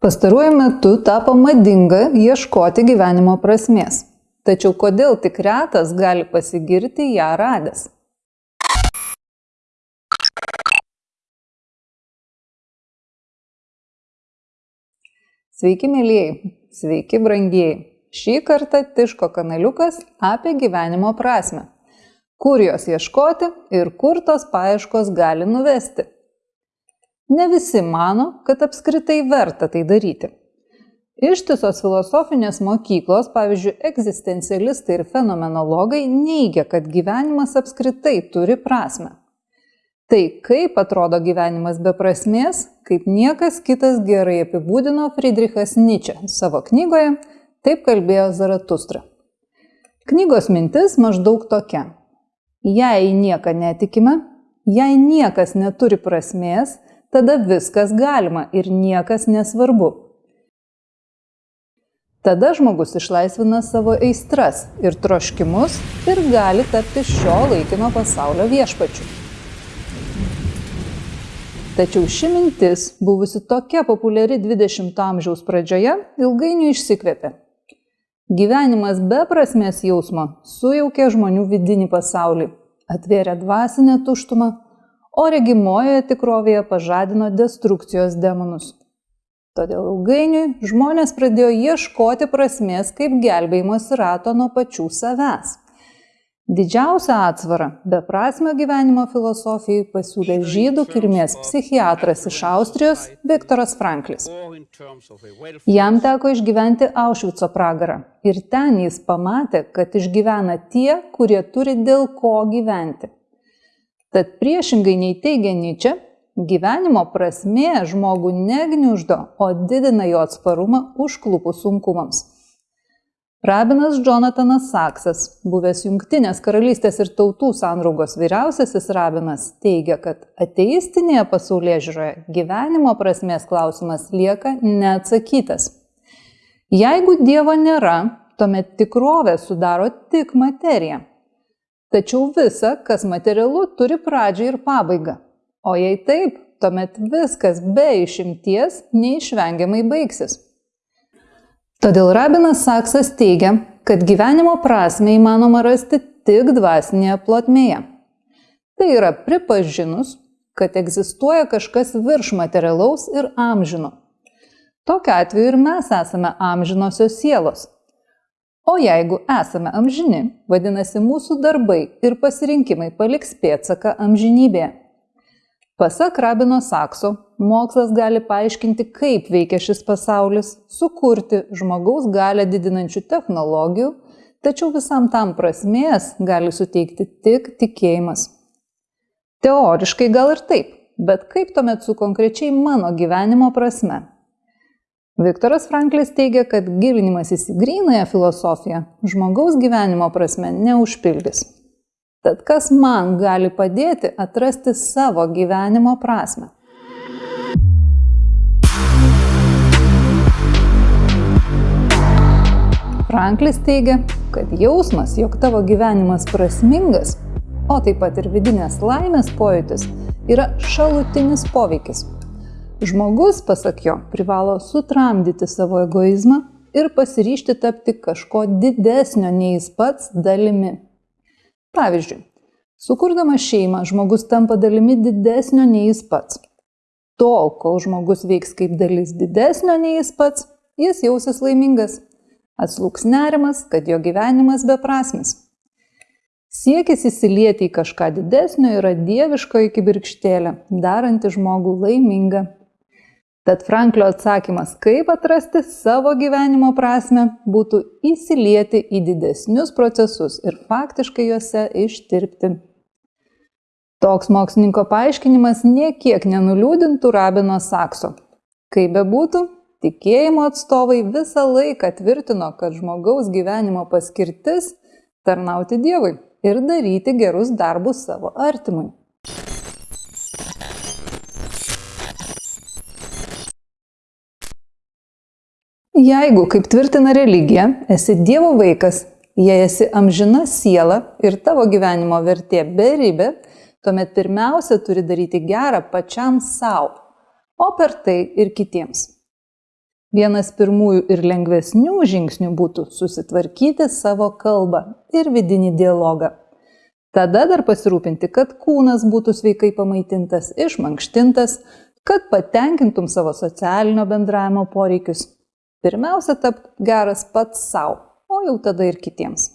Pastaruoju metu tapo madinga ieškoti gyvenimo prasmės. Tačiau kodėl tik retas gali pasigirti ją radęs? Sveiki, mėlyjei, sveiki, brangieji. Šį kartą Tiško kanaliukas apie gyvenimo prasme. Kur jos ieškoti ir kur tos paieškos gali nuvesti. Ne visi mano, kad apskritai verta tai daryti. Ištisos filosofinės mokyklos, pavyzdžiui, egzistencialistai ir fenomenologai neigia, kad gyvenimas apskritai turi prasme. Tai kaip atrodo gyvenimas be prasmės, kaip niekas kitas gerai apibūdino Friedrichas Nietzsche savo knygoje Taip kalbėjo Zaratustra. Knygos mintis maždaug tokia. Jei nieko netikime, jei niekas neturi prasmės, tada viskas galima ir niekas nesvarbu. Tada žmogus išlaisvina savo aistras ir troškimus ir gali tapti šio laikino pasaulio viešpačiu. Tačiau ši mintis, buvusi tokia populiari 20-ojo amžiaus pradžioje, ilgainiui išsikvėpė. Gyvenimas be prasmės jausmo sujaukė žmonių vidinį pasaulį, atvėrė dvasinę tuštumą, o regimojoje tikrovėje pažadino destrukcijos demonus. Todėl ilgainiui žmonės pradėjo ieškoti prasmės kaip gelbėjimosi rato nuo pačių savęs. Didžiausią atsvarą beprasmio gyvenimo filosofijai pasiūlė žydų kilmės psichiatras iš austrijos viktoras franklis. Jam teko išgyventi aušvico pragarą ir ten jis pamatė kad išgyvena tie kurie turi dėl ko gyventi tad priešingai nei teigia nyčė gyvenimo prasmė žmogų ne gniuždo o didina jo atsparumą užklupus sunkumams. Rabinas džonatanas saksas buvęs jungtinės karalystės ir tautų sandraugos vyriausiasis rabinas teigia kad ateistinėje pasaulėžiūroje gyvenimo prasmės klausimas lieka neatsakytas. Jeigu dievo nėra tuomet tikrovę sudaro tik materija tačiau visa kas materialu turi pradžią ir pabaigą o jei taip tuomet viskas be išimties neišvengiamai baigsis Todėl rabinas Saksas teigia, kad gyvenimo prasme įmanoma rasti tik dvasinėje plotmėje. Tai yra pripažinus, kad egzistuoja kažkas virš materialaus ir amžino. Tokiu atveju ir mes esame amžinosios sielos. O jeigu esame amžini, vadinasi mūsų darbai ir pasirinkimai paliks pėtsaką amžinybėje. Pasak Rabino Sakso, mokslas gali paaiškinti, kaip veikia šis pasaulis, sukurti žmogaus galę didinančių technologijų, tačiau visam tam prasmės gali suteikti tik tikėjimas. Teoriškai gal ir taip, bet kaip tuomet su konkrečiai mano gyvenimo prasme? Viktoras Franklis teigia, kad gilinimasis į grynąją filosofiją žmogaus gyvenimo prasme neužpildys. Tad kas man gali padėti atrasti savo gyvenimo prasme? Franklis teigia, kad jausmas, jog tavo gyvenimas prasmingas, o taip pat ir vidinės laimės pojūtis, yra šalutinis poveikis. Žmogus, pasak jo, privalo sutramdyti savo egoizmą ir pasiryšti tapti kažko didesnio nei jis pats dalimi. Pavyzdžiui, sukurdamas šeimą žmogus tampa dalimi didesnio nei jis pats. Tol, kol žmogus veiks kaip dalis didesnio nei jis pats, jis jausis laimingas. Atslūks nerimas, kad jo gyvenimas beprasmis. Siekis įsilieti į kažką didesnio yra dieviškoji kibirkštėlė, daranti žmogų laimingą. Tad Franklio atsakymas, kaip atrasti savo gyvenimo prasme, būtų įsilieti į didesnius procesus ir faktiškai juose ištirpti. Toks mokslininko paaiškinimas niekiek nenuliūdintų Rabino Sakso. Kaip bebūtų, tikėjimo atstovai visą laiką tvirtino, kad žmogaus gyvenimo paskirtis - tarnauti Dievui ir daryti gerus darbus savo artimui. Jeigu, kaip tvirtina religija, esi Dievo vaikas, jei esi amžina siela ir tavo gyvenimo vertė beribė, tuomet pirmiausia turi daryti gerą pačiam savo, o per tai ir kitiems. Vienas pirmųjų ir lengvesnių žingsnių būtų susitvarkyti savo kalbą ir vidinį dialogą. Tada dar pasirūpinti, kad kūnas būtų sveikai pamaitintas, išmankštintas, kad patenkintum savo socialinio bendravimo poreikius. Pirmiausia, tap geras pats savo, o jau tada ir kitiems.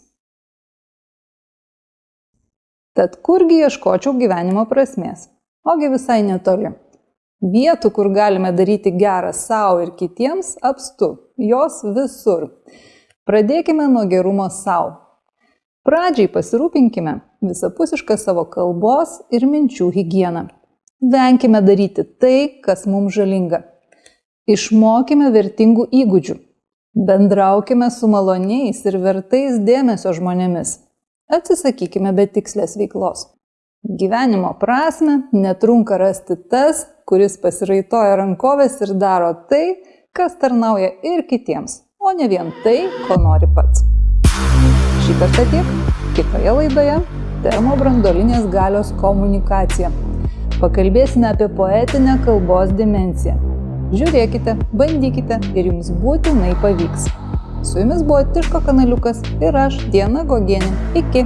Tad kurgi ieškočiau gyvenimo prasmės? Ogi visai netoli. Vietų, kur galime daryti gerą savo ir kitiems, apstu. Jos visur. Pradėkime nuo gerumo savo. Pradžiai pasirūpinkime visapusišką savo kalbos ir minčių higieną. Venkime daryti tai, kas mums žalinga. Išmokime vertingų įgūdžių. Bendraukime su maloniais ir vertais dėmesio žmonėmis. Atsisakykime betikslės veiklos. Gyvenimo prasme netrunka rasti tas, kuris pasiraitoja rankovės ir daro tai, kas tarnauja ir kitiems, o ne vien tai, ko nori pats. Šį kartą tiek. Kitoje laidoje termobrandolinės galios komunikacija. Pakalbėsime apie poetinę kalbos dimenciją. Žiūrėkite, bandykite ir jums būtinai pavyks. Su jumis buvo Tiško kanaliukas ir aš, Diena Gogienė. Iki.